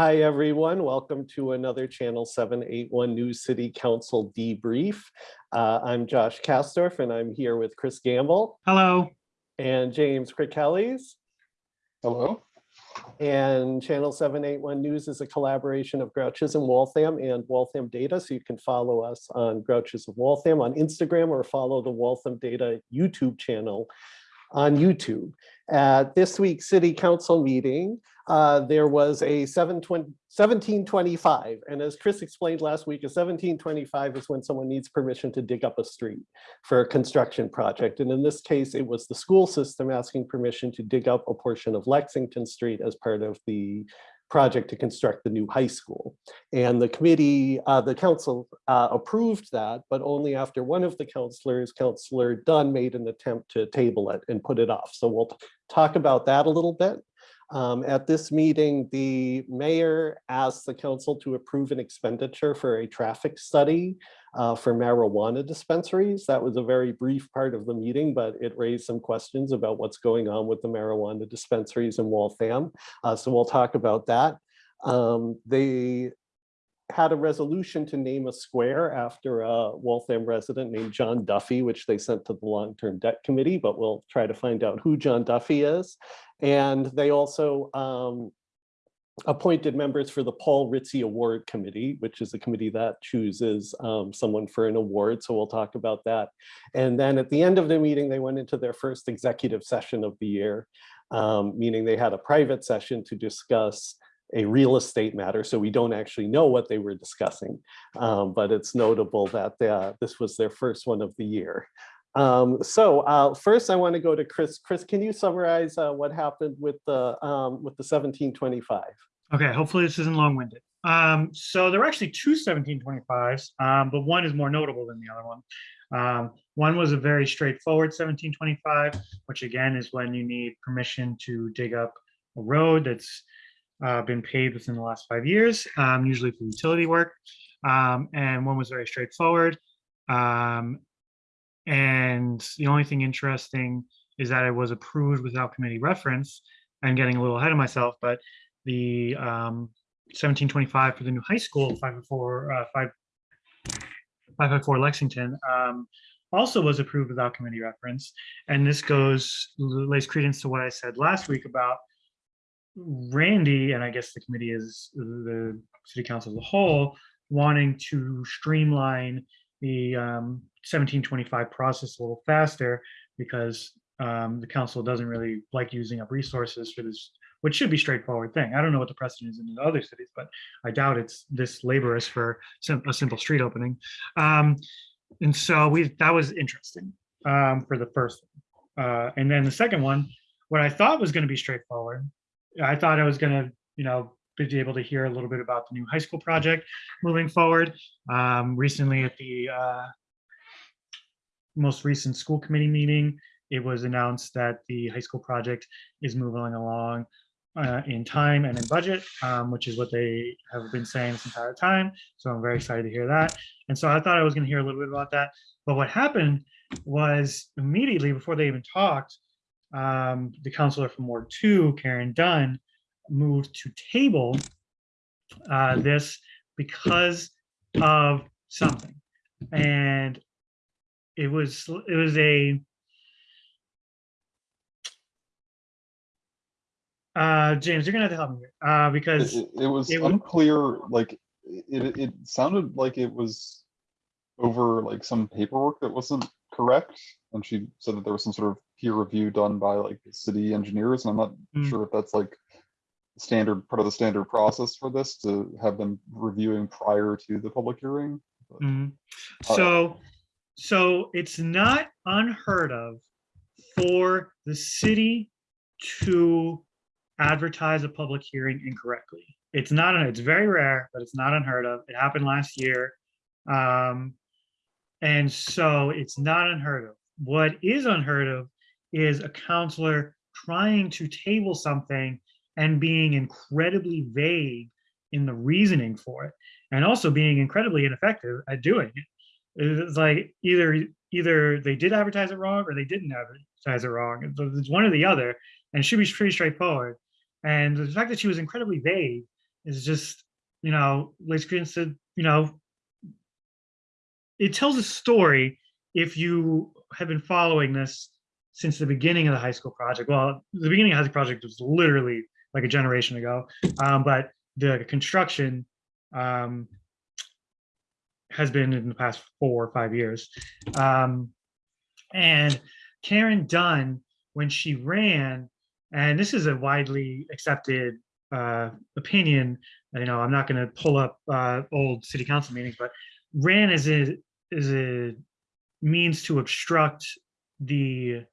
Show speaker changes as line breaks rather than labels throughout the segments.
Hi, everyone. Welcome to another Channel 781 News City Council debrief. Uh, I'm Josh Kastorf and I'm here with Chris Gamble
Hello.
and James Krikelis.
Hello.
And Channel 781 News is a collaboration of Grouches and Waltham and Waltham Data. So you can follow us on Grouches of Waltham on Instagram or follow the Waltham Data YouTube channel on YouTube. At this week's city council meeting, uh, there was a 1725. And as Chris explained last week, a 1725 is when someone needs permission to dig up a street for a construction project. And in this case, it was the school system asking permission to dig up a portion of Lexington Street as part of the project to construct the new high school. And the committee, uh, the council uh, approved that, but only after one of the councilors, Councillor Dunn, made an attempt to table it and put it off. So we'll talk about that a little bit. Um, at this meeting, the mayor asked the council to approve an expenditure for a traffic study uh, for marijuana dispensaries. That was a very brief part of the meeting, but it raised some questions about what's going on with the marijuana dispensaries in Waltham. Uh, so we'll talk about that. Um, they had a resolution to name a square after a Waltham resident named John Duffy, which they sent to the long-term debt committee, but we'll try to find out who John Duffy is. And they also um, appointed members for the Paul Ritzie Award Committee, which is a committee that chooses um, someone for an award. So we'll talk about that. And then at the end of the meeting, they went into their first executive session of the year, um, meaning they had a private session to discuss a real estate matter. So we don't actually know what they were discussing, um, but it's notable that uh, this was their first one of the year. Um, so uh, first I want to go to Chris. Chris, can you summarize uh, what happened with the um, with the 1725?
Okay, hopefully this isn't long-winded. Um, so there were actually two 1725s, um, but one is more notable than the other one. Um, one was a very straightforward 1725, which again is when you need permission to dig up a road that's uh, been paid within the last five years, um, usually for utility work. Um, and one was very straightforward. Um, and the only thing interesting is that it was approved without committee reference. I'm getting a little ahead of myself, but the um, 1725 for the new high school, 504, uh, 5, 554 Lexington, um, also was approved without committee reference. And this goes, lays credence to what I said last week about Randy, and I guess the committee is the city council as a whole, wanting to streamline the um, 1725 process a little faster because um, the council doesn't really like using up resources for this, which should be straightforward thing. I don't know what the precedent is in other cities, but I doubt it's this laborious for sim a simple street opening. Um, and so we that was interesting um, for the first one. Uh, and then the second one, what I thought was going to be straightforward, I thought I was going to, you know, be able to hear a little bit about the new high school project moving forward. Um, recently at the uh, most recent school committee meeting, it was announced that the high school project is moving along uh, in time and in budget, um, which is what they have been saying this entire time. So I'm very excited to hear that. And so I thought I was going to hear a little bit about that. But what happened was immediately before they even talked, um, the counselor from Ward 2, Karen Dunn, moved to table uh, this because of something. And it was it was a uh, James, you're gonna have to help me here uh, because
It, it- it was
it was-
unclear, like, it, it sounded like it was over like some paperwork that wasn't correct. And she said that there was some sort of peer review done by like the city engineers, and I'm not
Mm.
sure if that's like standard, part of the standard process for this to have them reviewing prior to the public hearing. but-. Uh,
So, so it's not unheard of for the city to advertise a public hearing incorrectly. It's not, it's very rare, but it's not unheard of. It happened last year. Um, and so it's not unheard of. What is unheard of is a counselor trying to table something and being incredibly vague in the reasoning for it and also being incredibly ineffective at doing it. It's like either either they did advertise it wrong or they didn't advertise it wrong. It's- one or the other, and it should be pretty straightforward. And the fact that she was incredibly vague is just, you know, like Screen said, you know, it tells a story if you have been following this since the beginning of the high school project. Well, the beginning of the high school project was literally like a generation ago, um, but the construction um, has been in the past four or five years. Um, and Karen Dunn, when she ran, and this is a widely accepted uh, opinion, you know, I'm not going to pull up uh, old city council meetings, but ran as a is a means to obstruct the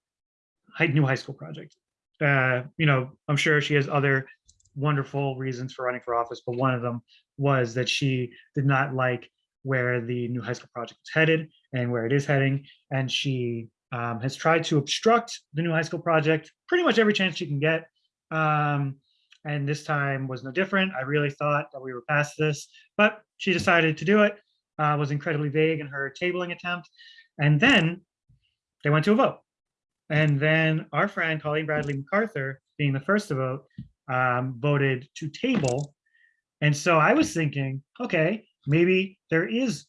new high school project. Uh, you know, I'm sure she has other wonderful reasons for running for office, but one of them was that she did not like where the new high school project was headed and where it is heading. And she um, has tried to obstruct the new high school project pretty much every chance she can get. Um, and this time was no different. I really thought that we were past this, but she decided to do it, uh, was incredibly vague in her tabling attempt. And then they went to a vote. And then our friend Colleen Bradley MacArthur, being the first to vote, um, voted to table. And so I was thinking, okay, maybe there is,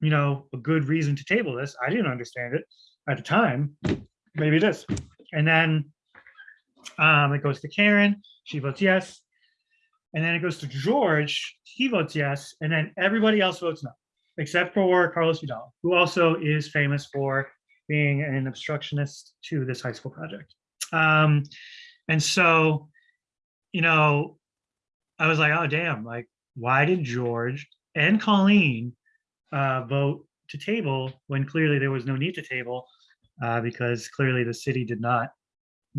you know, a good reason to table this. I didn't understand it at the time. Maybe it is. And then um, it goes to Karen. She votes yes. And then it goes to George. He votes yes. And then everybody else votes no, except for Carlos Vidal, who also is famous for being an obstructionist to this high school project. Um, and so, you know, I was like, oh, damn, like, why did George and Colleen uh, vote to table when clearly there was no need to table uh, because clearly the city did not,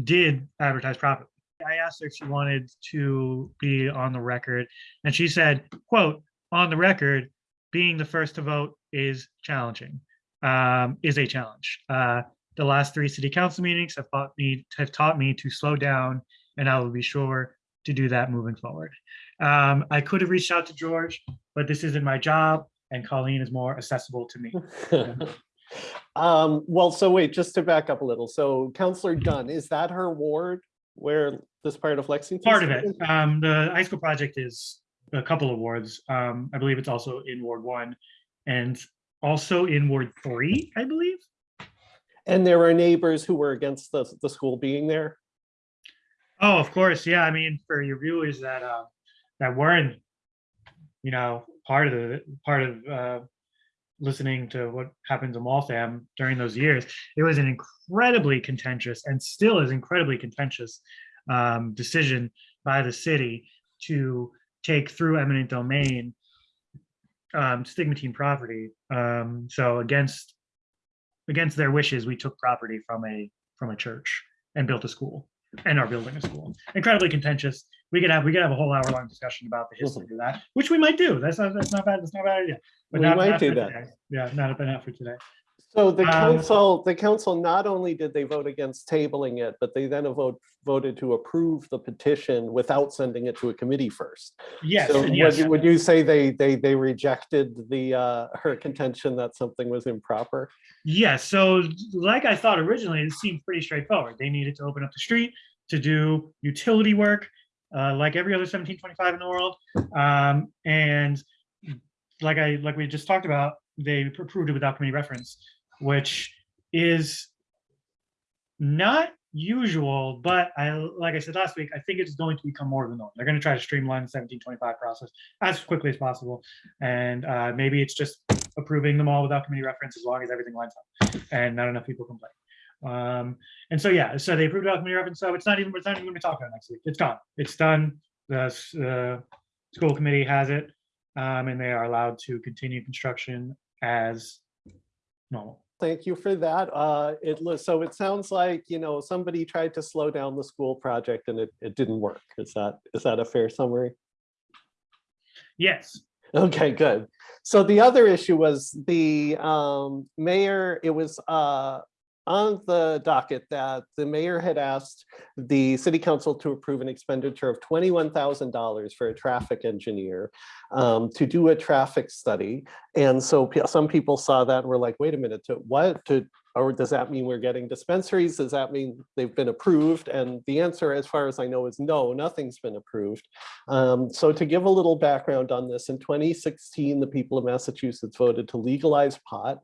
did advertise properly. I asked her if she wanted to be on the record and she said, quote, on the record, being the first to vote is challenging, um, is a challenge. Uh, the last three city council meetings have taught me, have taught me to slow down and I will be sure to do that moving forward. Um, I could have reached out to George, but this isn't my job and Colleen is more accessible to me.
Um, well, so wait, just to back up a little. So Counselor Dunn, is that her ward where this part of Lexington?
Part of it, um, the high school project is a couple of wards. Um, I believe it's also in Ward one and also in Ward three, I believe.
And there are neighbors who were against the, the school being there?
Oh, of course, yeah. I mean, for your viewers that uh, that weren't, you know, part of the part of uh, listening to what happens in Waltham during those years, it was an incredibly contentious and still is incredibly contentious um, decision by the city to take through eminent domain um, stigmatine property. Um, so against against their wishes, we took property from a from a church and built a school and are building a school. Incredibly contentious. We could have we could have a whole hour long discussion about the history of that, which we might do. That's not that's not bad. That's not a bad idea. But
We
not,
might do that.
today. Yeah, not not for today.
So the
Um,
council, the council not only did they vote against tabling it, but they then vote, voted to approve the petition without sending it to a committee first.
Yes,
So would
yes.
you, would you say they, they, they rejected the, uh, her contention that something was improper?
Yes, so like I thought originally, it seemed pretty straightforward. They needed to open up the street to do utility work, uh, like every other seventeen twenty-five in the world. Um, and like I, like we just talked about, they approved it without committee reference, which is not usual, but I, like I said last week, I think it's going to become more of the norm. They're gonna try to streamline the seventeen twenty-five process as quickly as possible. And, uh, maybe it's just approving them all without committee reference as long as everything lines up and not enough people complain. Um, and so, yeah, so they approved without committee reference, so it's not even, it's not even gonna be talked about next week. It's gone. It's done. The, uh, school committee has it. Um, and they are allowed to continue construction as normal.
Thank you for that. Uh, it, so it sounds like, you know, somebody tried to slow down the school project and it, it didn't work. Is that, is that a fair summary?
Yes,
Okay, good. So the other issue was the um, mayor, it was uh, on the docket that the mayor had asked the city council to approve an expenditure of twenty-one thousand dollars for a traffic engineer um, to do a traffic study. And so some people saw that and were like, wait a minute, to what? To or does that mean we're getting dispensaries? Does that mean they've been approved? And the answer, as far as I know, is no, nothing's been approved. Um, so to give a little background on this, in 2016, the people of Massachusetts voted to legalize pot.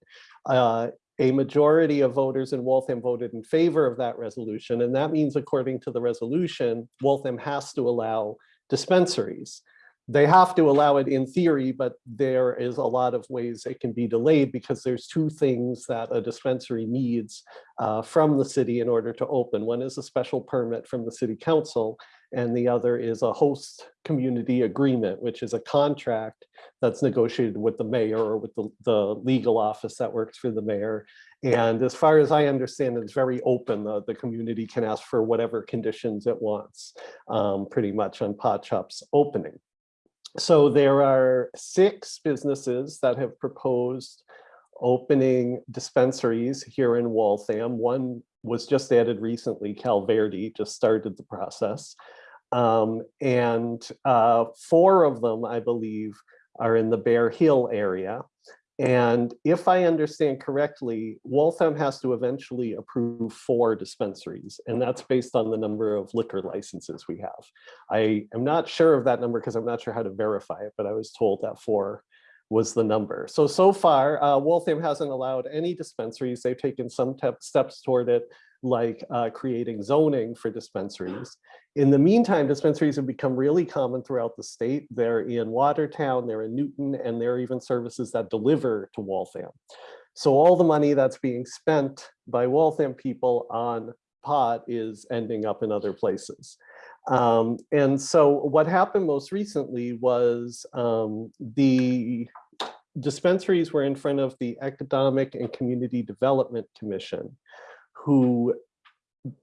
Uh, a majority of voters in Waltham voted in favor of that resolution. And that means, according to the resolution, Waltham has to allow dispensaries. They have to allow it in theory, but there is a lot of ways it can be delayed because there's two things that a dispensary needs uh, from the city in order to open. One is a special permit from the city council, and the other is a host community agreement, which is a contract that's negotiated with the mayor or with the, the legal office that works for the mayor. And as far as I understand, it's very open. The, the community can ask for whatever conditions it wants, um, pretty much on Pot Shop's opening. So there are six businesses that have proposed opening dispensaries here in Waltham. One was just added recently, Calverdi just started the process. Um, and uh, four of them, I believe, are in the Bear Hill area. And if I understand correctly, Waltham has to eventually approve four dispensaries, and that's based on the number of liquor licenses we have. I am not sure of that number because I'm not sure how to verify it, but I was told that four was the number. So, so far, uh, Waltham hasn't allowed any dispensaries. They've taken some steps toward it, like uh, creating zoning for dispensaries. In the meantime, dispensaries have become really common throughout the state. They're in Watertown, they're in Newton, and there are even services that deliver to Waltham. So all the money that's being spent by Waltham people on pot is ending up in other places. Um, and so what happened most recently was um, the dispensaries were in front of the Economic and Community Development Commission, who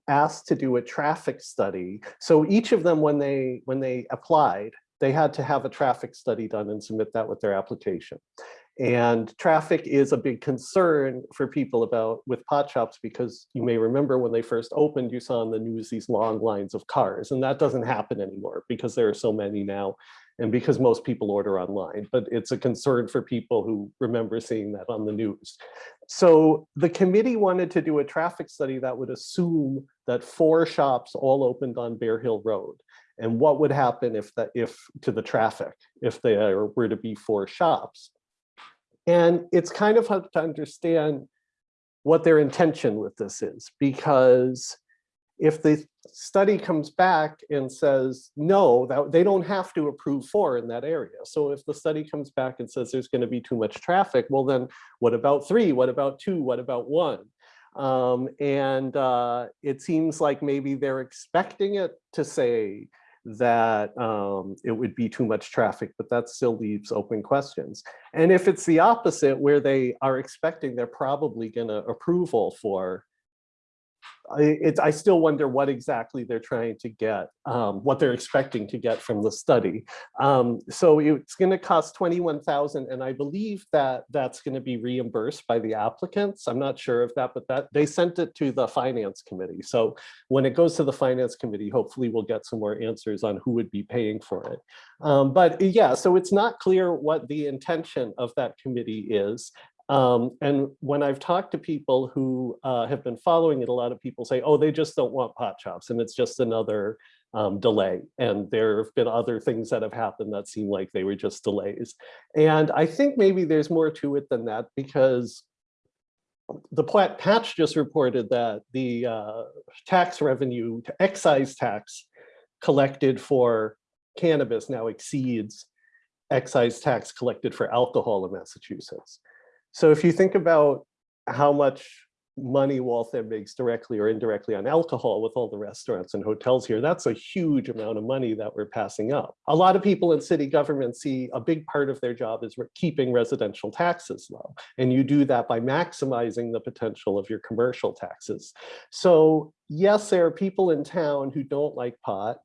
asked to do a traffic study. So each of them, when they when they applied, they had to have a traffic study done and submit that with their application. And traffic is a big concern for people about with pot shops because you may remember when they first opened, you saw in the news these long lines of cars and that doesn't happen anymore because there are so many now and because most people order online, but it's a concern for people who remember seeing that on the news. So the committee wanted to do a traffic study that would assume that four shops all opened on Bear Hill Road. And what would happen if that if to the traffic, if there were to be four shops. And it's kind of hard to understand what their intention with this is, because if the study comes back and says, no, that they don't have to approve four in that area. So if the study comes back and says there's going to be too much traffic, well, then what about three? What about two? What about one? Um, and uh, it seems like maybe they're expecting it to say that um, it would be too much traffic, but that still leaves open questions. And if it's the opposite, where they are expecting they're probably going to approve all four, I, I still wonder what exactly they're trying to get, um, what they're expecting to get from the study. Um, so it's going to cost 21,000 and I believe that that's going to be reimbursed by the applicants. I'm not sure of that, but that they sent it to the finance committee. So when it goes to the finance committee, hopefully we'll get some more answers on who would be paying for it. Um, but yeah, so it's not clear what the intention of that committee is. Um, and when I've talked to people who uh, have been following it, a lot of people say, oh, they just don't want pot shops and it's just another um, delay. And there have been other things that have happened that seem like they were just delays. And I think maybe there's more to it than that because the Platt Patch just reported that the uh, tax revenue, excise tax collected for cannabis now exceeds excise tax collected for alcohol in Massachusetts. So if you think about how much money Waltham makes directly or indirectly on alcohol with all the restaurants and hotels here, that's a huge amount of money that we're passing up. A lot of people in city government see a big part of their job is keeping residential taxes low. And you do that by maximizing the potential of your commercial taxes. So yes, there are people in town who don't like pot,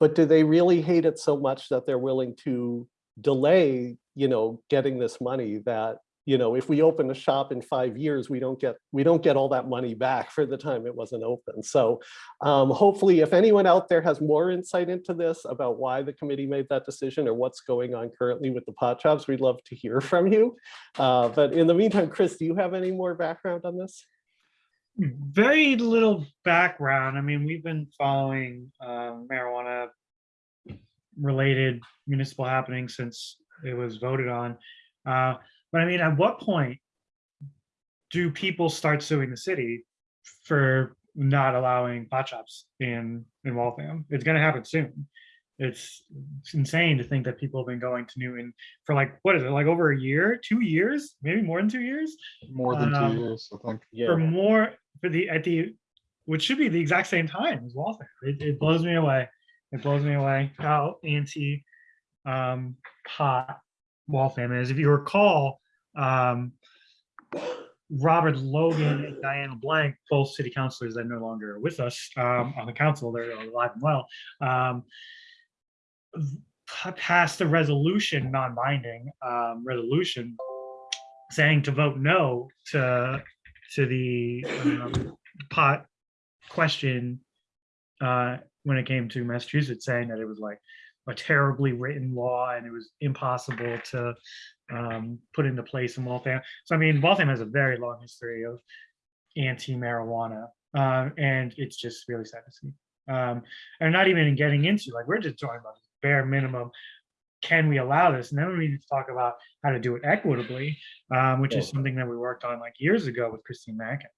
but do they really hate it so much that they're willing to delay, you know, getting this money that you know, if we open a shop in five years, we don't get we don't get all that money back for the time it wasn't open. So um, hopefully, if anyone out there has more insight into this about why the committee made that decision or what's going on currently with the pot shops, we'd love to hear from you. Uh, but in the meantime, Chris, do you have any more background on this?
very little background. I mean, we've been following uh, marijuana related municipal happenings since it was voted on. Uh, But I mean, at what point do people start suing the city for not allowing pot shops in, in Waltham? It's gonna happen soon. It's it's insane to think that people have been going to Newton for like, what is it, like over a year, two years, maybe more than two years?
More than
Um,
two years, I think.
Yeah.
for more for the at the which should be the exact same time as Waltham. It, it blows me away. It blows me away how anti um hot Waltham is. If you recall, um Robert Logan and Diane LeBlanc, both city councilors that no longer are with us um, on the council, they're alive and well. Um, passed a resolution, non-binding um, resolution, saying to vote no to to the um, pot question uh, when it came to Massachusetts, saying that it was like a terribly written law and it was impossible to um, put into place in Waltham. So I mean, Waltham has a very long history of anti-marijuana, um, and it's just really sad to see. Um, and not even getting into like we're just talking about bare minimum. Can we allow this? And then we need to talk about how to do it equitably, um, which is something that we worked on like years ago with Christine Mackin.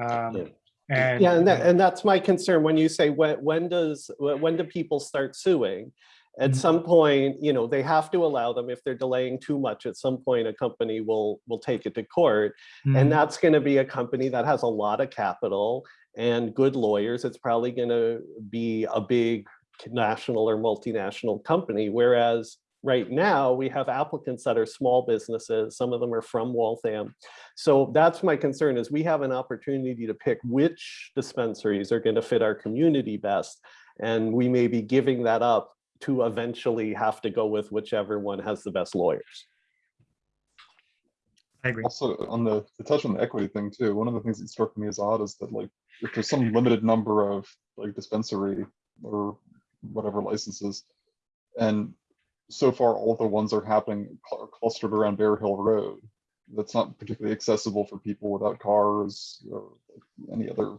Um,
Yeah.
and
yeah, and that, and that's my concern when you say, when, when does, when when do people start suing? At
Mhm.
some point, you know, they have to allow them, if they're delaying too much, at some point, a company will, will take it to court.
Mhm.
And that's gonna be a company that has a lot of capital and good lawyers. It's probably gonna be a big national or multinational company, whereas right now, we have applicants that are small businesses, some of them are from Waltham. So that's my concern is we have an opportunity to pick which dispensaries are gonna fit our community best. And we may be giving that up to eventually have to go with whichever one has the best lawyers.
I agree.
Also, on the, to touch on the equity thing too, one of the things that struck me as odd is that like, if there's some limited number of like dispensary or whatever licenses, and so far all the ones are happening cl- clustered around Bear Hill Road. That's not particularly accessible for people without cars or any other,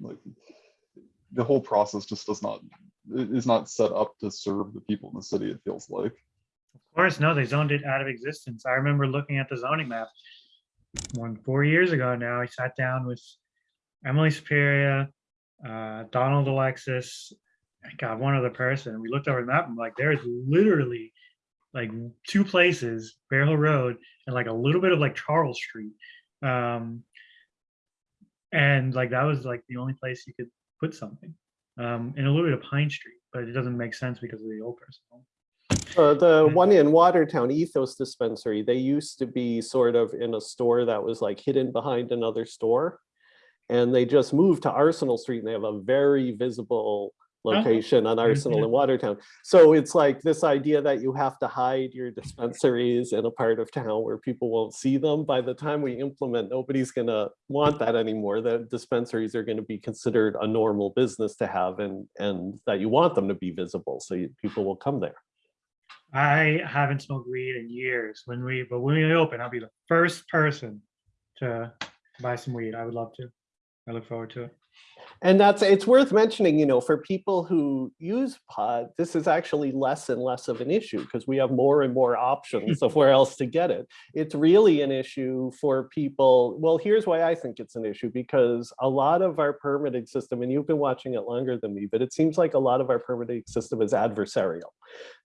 like, the whole process just does not, i- is not set up to serve the people in the city, it feels like.
Of course, no, they zoned it out of existence. I remember looking at the zoning map one, four years ago now. I sat down with Emily Superior, uh, Donald Alexis, God, one other person. We looked over the map and like, there's literally like two places, Bear Hill Road and like a little bit of like Charles Street. Um, and like, that was like the only place you could put something. Um, and a little bit of Pine Street, but it doesn't make sense because of the old person. home.
Uh, the one in Watertown, Ethos Dispensary, they used to be sort of in a store that was like hidden behind another store. And they just moved to Arsenal Street and they have a very visible location on mm-hmm. Arsenal
yeah.
in Watertown. So it's like this idea that you have to hide your dispensaries in a part of town where people won't see them. By the time we implement, nobody's gonna want that anymore. The dispensaries are gonna be considered a normal business to have and, and that you want them to be visible, so you- people will come there.
I haven't smoked weed in years. When we, but when we open, I'll be the first person to buy some weed. I would love to. I look forward to it.
And that's, it's worth mentioning, you know, for people who use pod, this is actually less and less of an issue because we have more and more options of where else to get it. It's really an issue for people. Well, here's why I think it's an issue because a lot of our permitting system, and you've been watching it longer than me, but it seems like a lot of our permitting system is adversarial.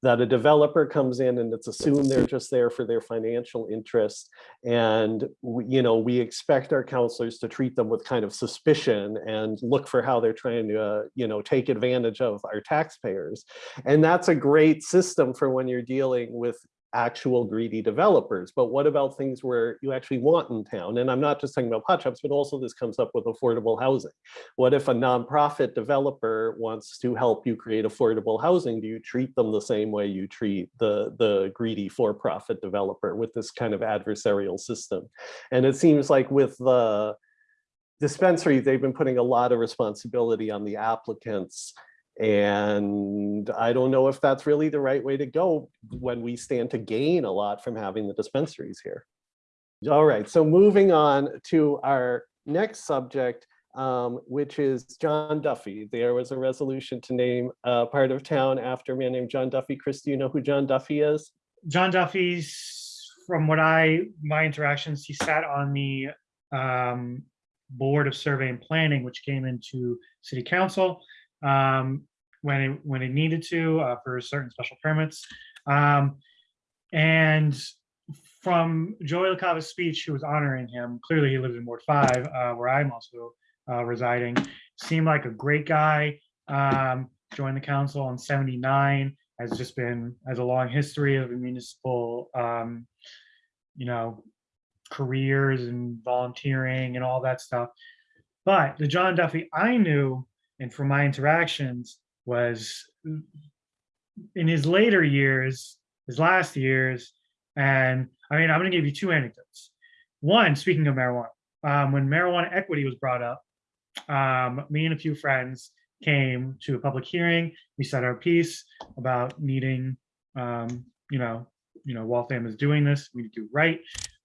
That a developer comes in and it's assumed they're just there for their financial interest. And, you know, we expect our counselors to treat them with kind of suspicion and look for how they're trying to, uh, you know, take advantage of our taxpayers. And that's a great system for when you're dealing with actual greedy developers. But what about things where you actually want in town? And I'm not just talking about pot shops, but also this comes up with affordable housing. What if a nonprofit developer wants to help you create affordable housing? Do you treat them the same way you treat the, the greedy for-profit developer with this kind of adversarial system? And it seems like with the dispensary, they've been putting a lot of responsibility on the applicants. And I don't know if that's really the right way to go when we stand to gain a lot from having the dispensaries here. All right, so moving on to our next subject, um, which is John Duffy. There was a resolution to name a part of town after a man named John Duffy. Chris, do you know who John Duffy is?
John Duffy's, from what I, my interactions, he sat on the um, Board of Survey and Planning, which came into city council um, when it, when it needed to uh, for certain special permits. Um, And from Joey LaCava's speech, who was honoring him, clearly he lives in Ward Five, uh, where I'm also uh, residing, seemed like a great guy. Um, Joined the council in seventy-nine, has just been, has a long history of a municipal, um, you know, careers and volunteering and all that stuff. But the John Duffy I knew and from my interactions was in his later years, his last years, and I mean, I'm going to give you two anecdotes. One, speaking of marijuana, um, when marijuana equity was brought up, um, me and a few friends came to a public hearing. We said our piece about needing, um, you know, you know, Waltham is doing this. We need to do right.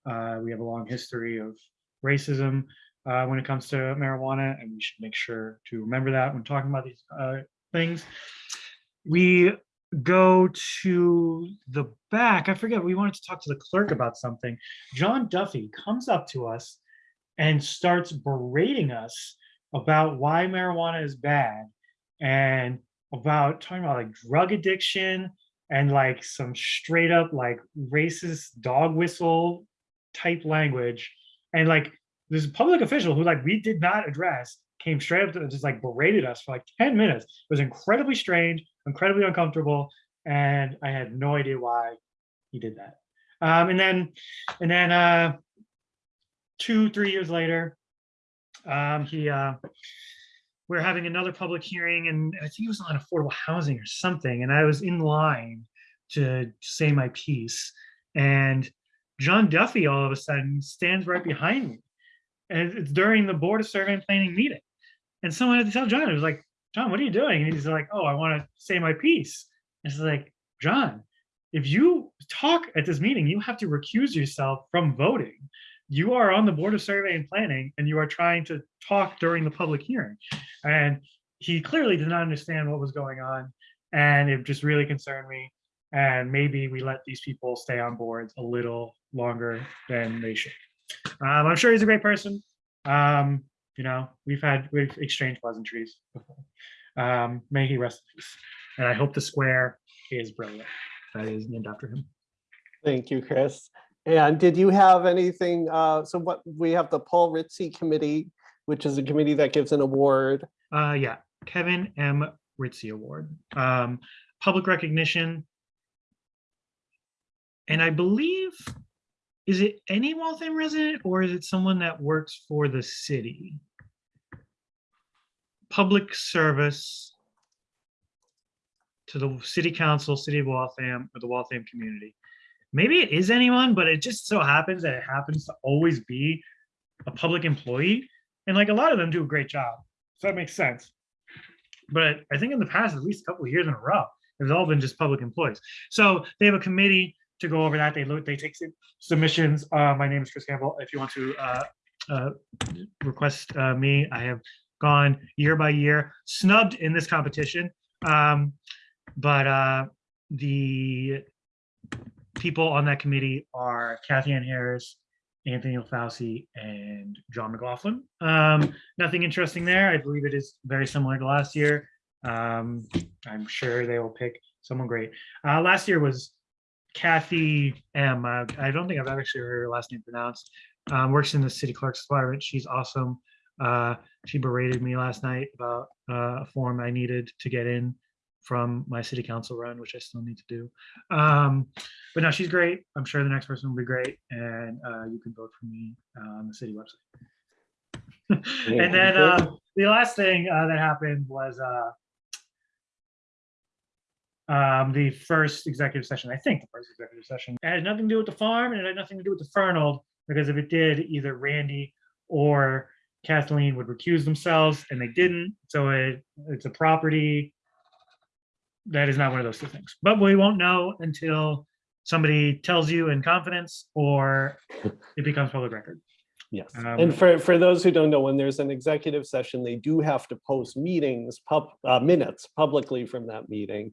Uh, we have a long history of racism uh, when it comes to marijuana, and we should make sure to remember that when talking about these uh, things. We go to the back. I forget, we wanted to talk to the clerk about something. John Duffy comes up to us and starts berating us about why marijuana is bad and about talking about like drug addiction and like some straight up like racist dog whistle type language. And like this public official who like we did not address came straight up to just like berated us for like 10 minutes. It was incredibly strange, incredibly uncomfortable, and I had no idea why he did that. Um, and then, and then uh, two, three years later, um, he uh, we're having another public hearing, and I think it was on affordable housing or something, and I was in line to say my piece, and John Duffy all of a sudden stands right behind me, and it's during the Board of Survey and Planning meeting, and someone had to tell John, it was like, John, what are you doing? And he's like, oh, I want to say my piece. And it's like, John, if you talk at this meeting, you have to recuse yourself from voting. You are on the Board of Survey and Planning and you are trying to talk during the public hearing. And he clearly did not understand what was going on. And it just really concerned me. And maybe we let these people stay on boards a little longer than they should. Um, I'm sure he's a great person. Um, you know, we've had, we've exchanged pleasantries before. Um, may he rest in peace. And I hope the square is brilliant. That is named after him.
Thank you, Chris. And did you have anything, uh, so what, we have the Paul Ritzy Committee, which is a committee that gives an award.
Uh, yeah, Kevin M. Ritzy Award. Um, public recognition. And I believe, is it any Waltham resident or is it someone that works for the city? Public service to the city council, city of Waltham, or the Waltham community. Maybe it is anyone, but it just so happens that it happens to always be a public employee. And like a lot of them do a great job. So that makes sense. But I think in the past, at least a couple of years in a row, it's all been just public employees. So they have a committee to go over that. They they take submissions. Uh, my name is Chris Campbell. If you want to uh, uh, request uh, me, I have gone year by year, snubbed in this competition. Um, but uh, the people on that committee are Kathy Ann Harris, Anthony LaFauci, and John McLaughlin. Um, nothing interesting there. I believe it is very similar to last year. Um, I'm sure they will pick someone great. Uh, last year was Kathy M. Uh, I don't think I've ever actually heard her last name pronounced. Um, works in the city clerk's department. She's awesome. Uh, she berated me last night about uh, a form I needed to get in from my city council run, which I still need to do. Um, but no, she's great. I'm sure the next person will be great, and uh, you can vote for me uh, on the city website. and then uh, the last thing uh, that happened was uh, um, the first executive session. I think the first executive session it had nothing to do with the farm, and it had nothing to do with the Fernald, because if it did, either Randy or Kathleen would recuse themselves, and they didn't. So it, it's a property that is not one of those two things. But we won't know until somebody tells you in confidence or it becomes public record.
Yes,
Um,
and for, for those who don't know, when there's an executive session, they do have to post meetings, pub, uh, minutes publicly from that meeting.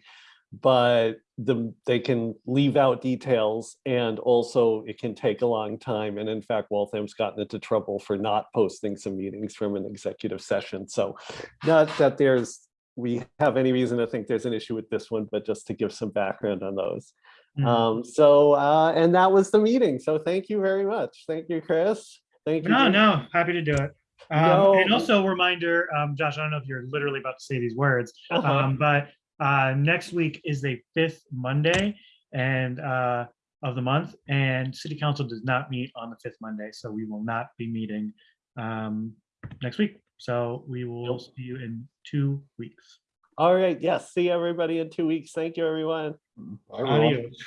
But the, they can leave out details and also it can take a long time. And in fact, Waltham's gotten into trouble for not posting some meetings from an executive session. So not that there's, we have any reason to think there's an issue with this one, but just to give some background on those.
Mhm.
Um, so, uh, and that was the meeting. So thank you very much. Thank you, Chris. Thank you.
No, no, happy to do it. Um, and also a reminder, um, Josh, I don't know if you're literally about to say these words,
Uh-huh.
um, but uh, next week is the fifth Monday and uh, of the month, and City Council does not meet on the fifth Monday, so we will not be meeting um, next week. So we will
Yep.
see you in two weeks.
All right. Yes. See everybody in two weeks. Thank you, everyone.
Bye, everyone.
Adios.